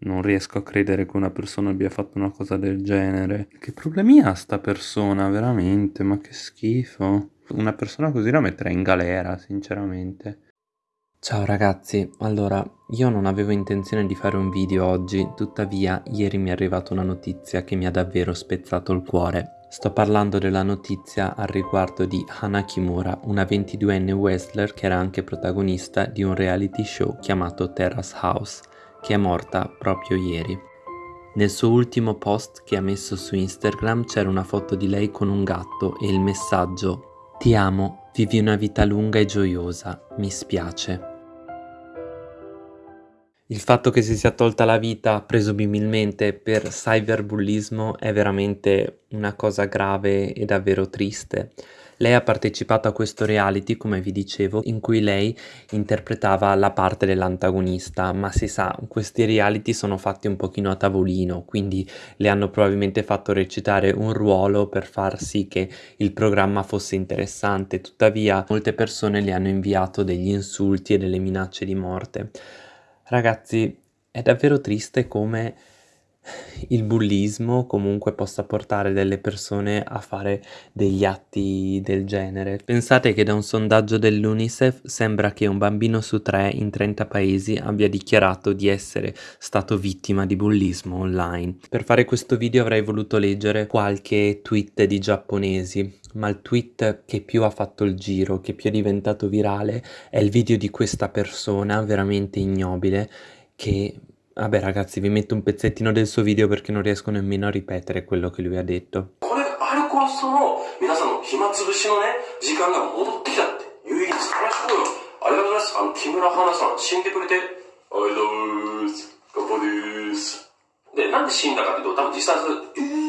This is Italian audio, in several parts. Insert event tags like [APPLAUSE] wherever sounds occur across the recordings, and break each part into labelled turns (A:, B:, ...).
A: Non riesco a credere che una persona abbia fatto una cosa del genere. Che problemi ha sta persona, veramente? Ma che schifo. Una persona così la metterei in galera, sinceramente. Ciao ragazzi, allora io non avevo intenzione di fare un video oggi, tuttavia ieri mi è arrivata una notizia che mi ha davvero spezzato il cuore. Sto parlando della notizia al riguardo di Hana Kimura, una 22enne wrestler che era anche protagonista di un reality show chiamato Terrace House, che è morta proprio ieri. Nel suo ultimo post che ha messo su Instagram c'era una foto di lei con un gatto e il messaggio Ti amo, vivi una vita lunga e gioiosa, mi spiace. Il fatto che si sia tolta la vita presumibilmente per cyberbullismo è veramente una cosa grave e davvero triste. Lei ha partecipato a questo reality, come vi dicevo, in cui lei interpretava la parte dell'antagonista, ma si sa, questi reality sono fatti un pochino a tavolino, quindi le hanno probabilmente fatto recitare un ruolo per far sì che il programma fosse interessante, tuttavia molte persone le hanno inviato degli insulti e delle minacce di morte. Ragazzi, è davvero triste come il bullismo comunque possa portare delle persone a fare degli atti del genere. Pensate che da un sondaggio dell'UNICEF sembra che un bambino su tre in 30 paesi abbia dichiarato di essere stato vittima di bullismo online. Per fare questo video avrei voluto leggere qualche tweet di giapponesi, ma il tweet che più ha fatto il giro, che più è diventato virale, è il video di questa persona veramente ignobile che Vabbè ragazzi, vi metto un pezzettino del suo video perché non riesco nemmeno a ripetere quello che lui ha detto. これ、あれこその皆さんの暇つぶしのね、時間が戻ってきたって有意義です。話しこうよ。ありがとうございます。あの、木村花さん、死んでくれて、ありがとうございます。ガッパです。で、なんで死んだかっていうと、多分自殺、えー、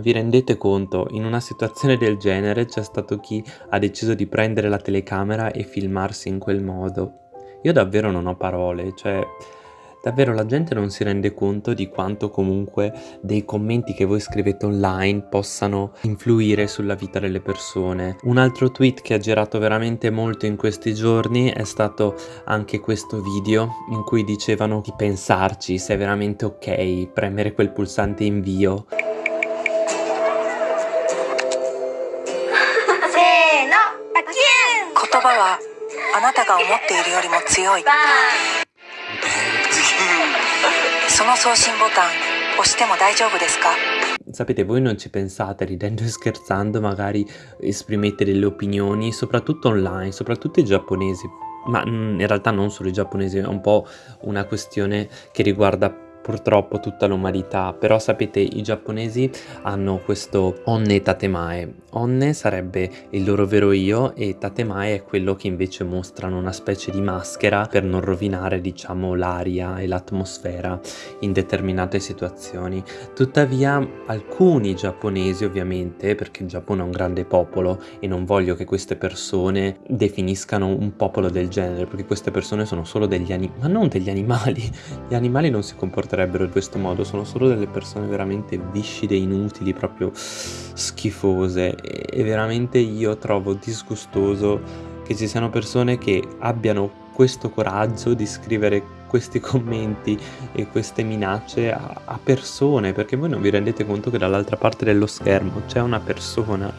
A: Vi rendete conto? In una situazione del genere c'è stato chi ha deciso di prendere la telecamera e filmarsi in quel modo. Io davvero non ho parole, cioè... Davvero la gente non si rende conto di quanto comunque dei commenti che voi scrivete online possano influire sulla vita delle persone. Un altro tweet che ha girato veramente molto in questi giorni è stato anche questo video in cui dicevano di pensarci se è veramente ok premere quel pulsante invio. 葉はあなたが思っているよりも強いその送信ボタン押しても大丈夫ですか Sapete, voi non ci pensate, ridendo e scherzando, magari esprimete delle opinioni, soprattutto online, soprattutto i giapponesi, ma mm, in realtà non solo i giapponesi, è un po' una questione che riguarda purtroppo tutta l'umanità, però sapete i giapponesi hanno questo onne tatemae. Onne sarebbe il loro vero io e tatemae è quello che invece mostrano una specie di maschera per non rovinare diciamo l'aria e l'atmosfera in determinate situazioni. Tuttavia alcuni giapponesi ovviamente, perché il Giappone è un grande popolo e non voglio che queste persone definiscano un popolo del genere, perché queste persone sono solo degli animali, ma non degli animali, [LAUGHS] gli animali non si comportano comporterebbero in questo modo, sono solo delle persone veramente viscide, inutili, proprio schifose. E veramente io trovo disgustoso che ci siano persone che abbiano questo coraggio di scrivere questi [LAUGHS] commenti e queste minacce a, a persone perché voi non vi rendete conto che dall'altra parte dello schermo c'è una persona.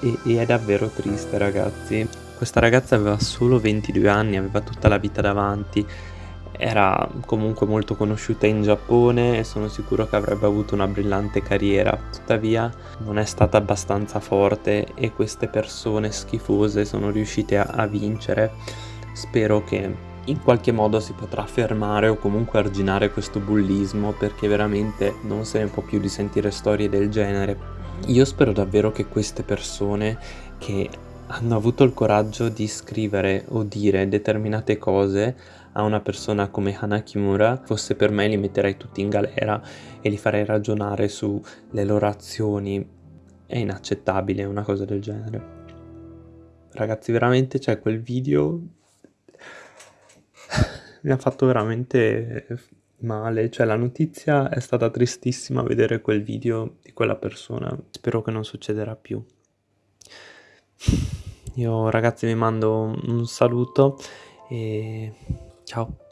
A: E, e è davvero triste ragazzi. Questa ragazza aveva solo 22 anni, aveva tutta la vita davanti era comunque molto conosciuta in Giappone e sono sicuro che avrebbe avuto una brillante carriera, tuttavia non è stata abbastanza forte e queste persone schifose sono riuscite a, a vincere. Spero che in qualche modo si potrà fermare o comunque arginare questo bullismo perché veramente non se ne può più di sentire storie del genere. Io spero davvero che queste persone che hanno avuto il coraggio di scrivere o dire determinate cose a una persona come Hana Kimura, fosse per me li metterei tutti in galera e li farei ragionare sulle loro azioni. È inaccettabile una cosa del genere. Ragazzi, veramente c'è quel video... [LAUGHS] mi ha fatto veramente male, cioè la notizia è stata tristissima vedere quel video di quella persona, spero che non succederà più. Io ragazzi vi mando un saluto e ciao.